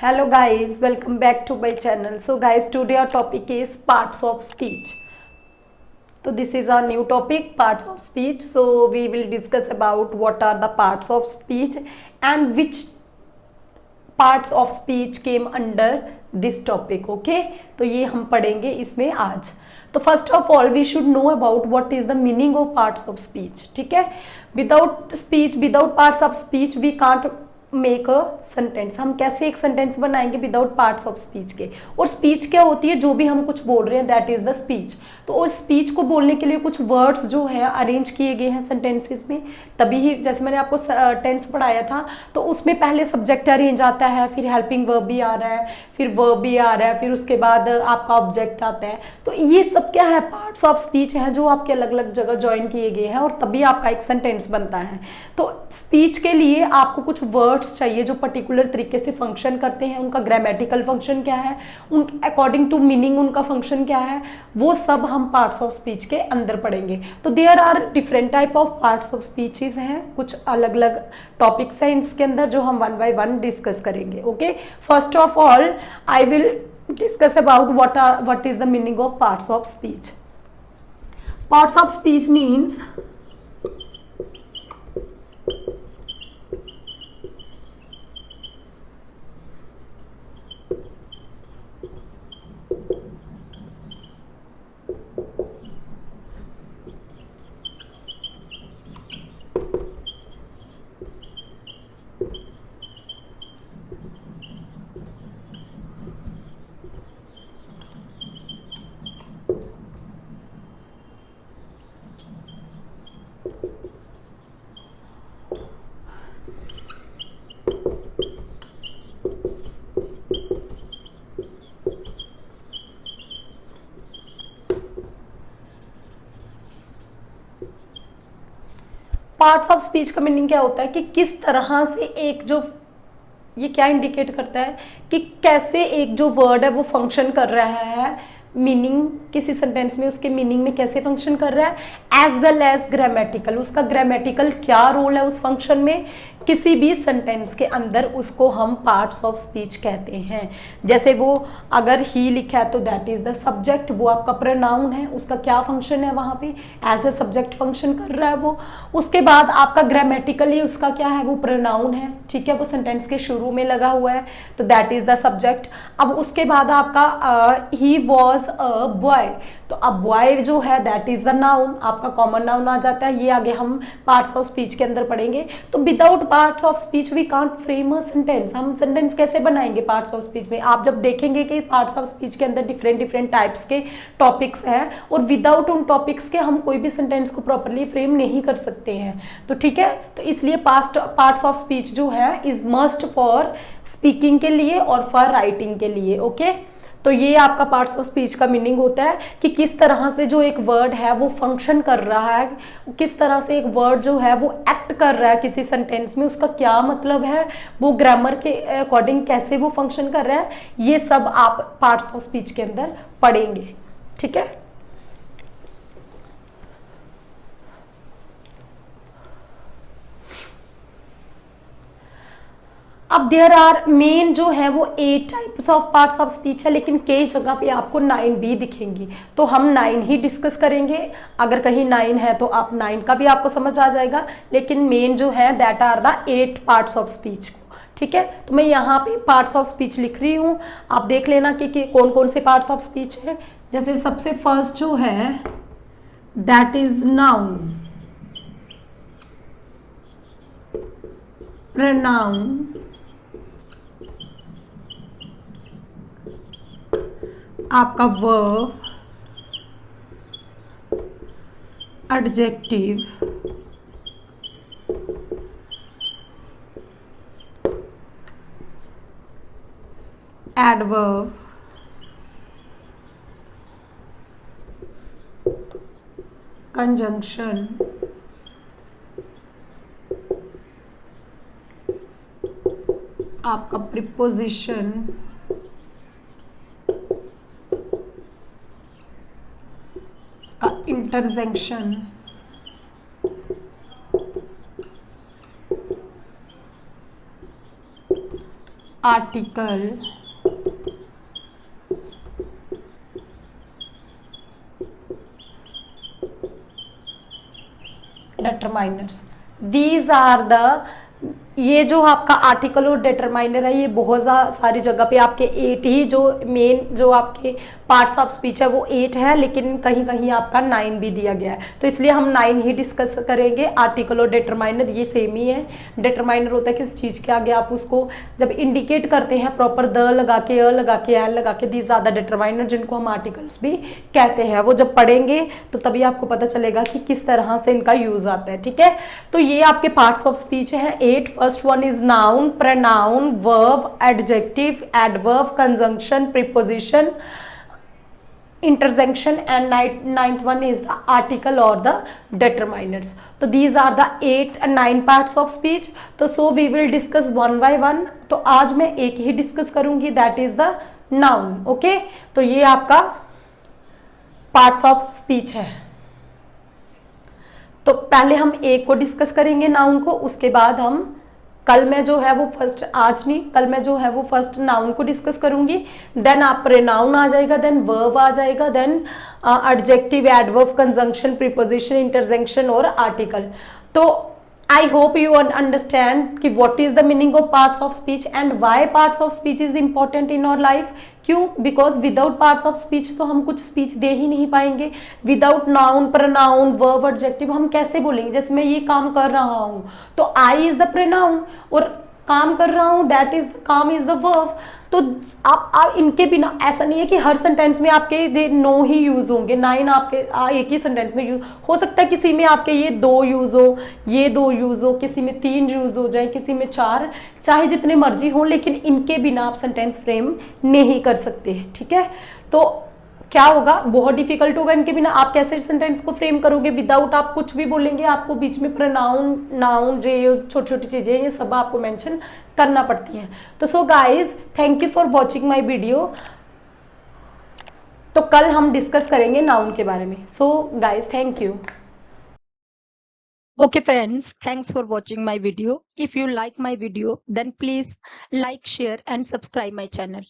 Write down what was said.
Hello guys welcome back to my channel so guys today our topic is parts of speech तो this is our new topic parts of speech so we will discuss about what are the parts of speech and which parts of speech came under this topic okay तो ये हम पढ़ेंगे इसमें आज। तो first of all we should know about what is the meaning of parts of speech ठीक है? Without speech without parts of speech we can't make a sentence हम कैसे एक सेंटेंस बनाएँगे विदाउट पार्ट्स ऑफ़ स्पीच के? और speech क्या होती है? जो भी हम कुछ बोल रहे हैं दैट इज़ द स्पीच तो उस स्पीच को बोलने के लिए कुछ वर्ड्स जो है अरेंज किए गए हैं सेंटेंसेस में। तभी ही जैसे मैंने आपको टेंस पढ़ाया था तो उसमें पहले सब्जेक्ट अरेंज आता है, फिर हेल्पिंग वर्ब भी आ रहा है, फिर वर्ब भी आ रहा है, फिर उसके बाद आपका ऑब्जेक्ट आता है। तो ये सब क्या है? पार्ट्स ऑफ़ स्पीच है जो आपके अलग अलग जगह ज्वाइन किए गए हैं और तभी आपका एक सेंटेंस बनता है। तो स्पीच के लिए आपको कुछ वर्ड्स चाहिए जो पर्टिकुलर तरीके से फ़ंक्शन करते हैं, उनका ग्रामेटिकल फ़ंक्शन क्या है, उन अकॉर्डिंग टू मीनिंग उनका फ़ंक्शन क्या है, वो सब हम पार्ट्स ऑफ़ स्पीच के अंदर पढ़ेंगे। तो there are different type of parts of speeches हैं, कुछ अलग अलग टॉपिक्स हैं इसके अंदर जो हम वन बाय वन डिस्कस करेंगे okay first of all I will discuss about what are what is the meaning of parts of speech parts of speech means parts of speech का मीनिंग क्या होता है कि किस तरह से एक जो, ये क्या इंडिकेट करता है कि कैसे एक जो वर्ड है वो फ़ंक्शन कर रहा है? मीनिंग किसी सेंटेंस में उसके मीनिंग में कैसे फ़ंक्शन कर रहा है? एज वेल एज ग्रामेटिकल उसका ग्रामेटिकल क्या रोल है उस फ़ंक्शन में? किसी भी सेंटेंस के अंदर उसको हम पार्ट्स ऑफ़ स्पीच कहते हैं। जैसे वो अगर ही लिखा है तो दैट इज़ द सब्जेक्ट वो आपका प्रनाउन है उसका क्या फ़ंक्शन है वहाँ पे? एज ए सब्जेक्ट फ़ंक्शन कर रहा है वो। उसके बाद आपका ग्रामेटिकली उसका क्या है? वो प्रनाउन है। ठीक है वो सेंटेंस के शुरू में लगा हुआ है तो दैट इज़ द सब्जेक्ट अब उसके बाद आपका he uh, was a boy तो अब बॉय जो है दैट इज़ द नाउन आपका कॉमन नाउन आ जाता है। ये आगे हम पार्ट्स ऑफ़ स्पीच के अंदर पढ़ेंगे। तो without parts of speech we can't frame a sentence हम सेंटेंस कैसे बनाएँगे पार्ट्स ऑफ़ स्पीच में? आप जब देखेंगे कि पार्ट्स ऑफ़ स्पीच के अंदर डिफरेंट डिफरेंट टाइप्स के टॉपिक्स हैं और विदाउट उन टॉपिक्स के हम कोई भी सेंटेंस को प्रॉपरली फ्रेम नहीं कर सकते हैं। तो ठीक है? तो इसलिए पास्ट पार्ट्स ऑफ़ स्पीच जो है इज़ मस्ट फॉर स्पीकिंग के लिए और फॉर राइटिंग के लिए ओके okay? तो ये आपका पार्ट्स ऑफ़ स्पीच का मीनिंग होता है कि किस तरह से जो एक वर्ड है वो फ़ंक्शन कर रहा है, किस तरह से एक वर्ड जो है वो एक्ट कर रहा है किसी सेंटेंस में, उसका क्या मतलब है, वो ग्रामर के अकॉर्डिंग कैसे वो फ़ंक्शन कर रहा है, ये सब आप पार्ट्स ऑफ़ स्पीच के अंदर पढ़ेंगे, ठीक है? अब देयर आर मेन जो है वो eight types of parts of speech है लेकिन कई जगह पे आपको नाइन भी दिखेंगी। तो हम नाइन ही डिस्कस करेंगे। अगर कहीं नाइन है तो आप नाइन का भी आपको समझ आ जाएगा। लेकिन मेन जो है that are the eight parts of speech ठीक है? तो मैं यहाँ पे पार्ट्स ऑफ़ स्पीच लिख रही हूँ। आप देख लेना कि, कि कौन कौन से पार्ट्स ऑफ़ स्पीच है। जैसे सबसे फ़र्स्ट जो है दैट इज़ नाउन प्रनाउन आपका वर्ब एडजेक्टिव एडवर्ब कंजंक्शन आपका preposition intersection. Article. Determiners. These are the ये जो आपका आर्टिकल और डिटरमाइनर है, ये बहुत सारी जगह पे आपके एट ही जो मेन जो आपके पार्ट्स ऑफ़ स्पीच है, वो एट है, लेकिन कहीं कहीं आपका नाइन भी दिया गया है। तो इसलिए हम नाइन ही डिस्कस करेंगे आर्टिकल और डिटरमाइनर ये सेम ही है। डिटरमाइनर होता है किस चीज़ के आगे आप उसको जब इंडिकेट करते हैं प्रॉपर द लगा के, अ लगा के एल लगा के दी ज़्यादा डिटरमाइनर जिनको हम आर्टिकल्स भी कहते हैं। वो जब पढ़ेंगे तो तभी आपको पता चलेगा कि किस तरह से इनका यूज़ आता है, ठीक है? तो ये आपके पार्ट्स ऑफ़ स्पीच है eight first one is noun pronoun verb adjective adverb conjunction preposition interjection and ninth one is the article or the determiners so these are the eight and nine parts of speech तो so we will discuss one by one तो आज मैं एक ही discuss करूँगी that is the noun okay तो ये आपका parts of speech है तो पहले हम एक को डिस्कस करेंगे नाउन को उसके बाद हम कल मैं जो है वो फ़र्स्ट आज नहीं, कल मैं जो है वो फ़र्स्ट नाउन को डिस्कस करूँगी। देन आप प्रेनाउन आ जाएगा देन वर्ब आ जाएगा then adjective adverb conjunction preposition interjection और आर्टिकल तो I hope you understand कि what is the meaning of parts of speech and why parts of speech is important in our life. क्यों? Because without parts of speech तो हम कुछ speech दे ही नहीं पाएँगे. Without noun pronoun verb adjective हम कैसे बोलेंगे? जैसे मैं ये काम कर रहा हूँ तो आई इज़ द प्रनाउन और काम कर रहा हूँ दैट इज़ काम इज़ द वर्ब तो आप, आप इनके बिना ऐसा नहीं है कि हर सेंटेंस में आपके दे नो ही यूज़ होंगे नाइन आपके आ, एक ही सेंटेंस में यूज़ हो सकता है किसी में आपके ये दो यूज़ हो ये दो यूज़ हो किसी में तीन यूज़ हो जाए किसी में चार चाहे जितने मर्ज़ी हो लेकिन इनके बिना आप सेंटेंस फ्रेम नहीं कर सकते ठीक है? तो क्या होगा? बहुत डिफ़िकल्ट होगा इनके बिना। आप कैसे सेंटेंस को फ्रेम करोगे? विदाउट आप कुछ भी बोलेंगे आपको बीच में प्रोनाउन नाउन जे छोटी छोटी चीज़ें ये सब आपको मेंशन करना पड़ती है। तो so guys thank you for watching my video तो कल हम डिस्कस करेंगे नाउन के बारे में। So guys thank you okay friends thanks for watching my video if you like my video then please like share and subscribe my channel